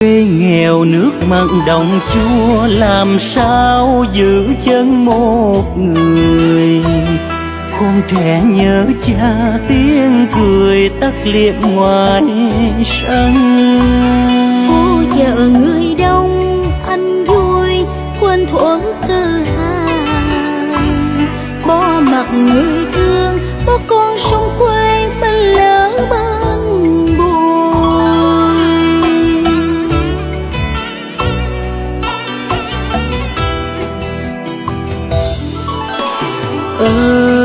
quê nghèo nước mặn đồng chua làm sao giữ chân một người? Con trẻ nhớ cha tiếng cười tắt liệm ngoài sân. Phố chợ người đông, anh vui, quên thuở cơ hàng. Bỏ mặt người thương Oh.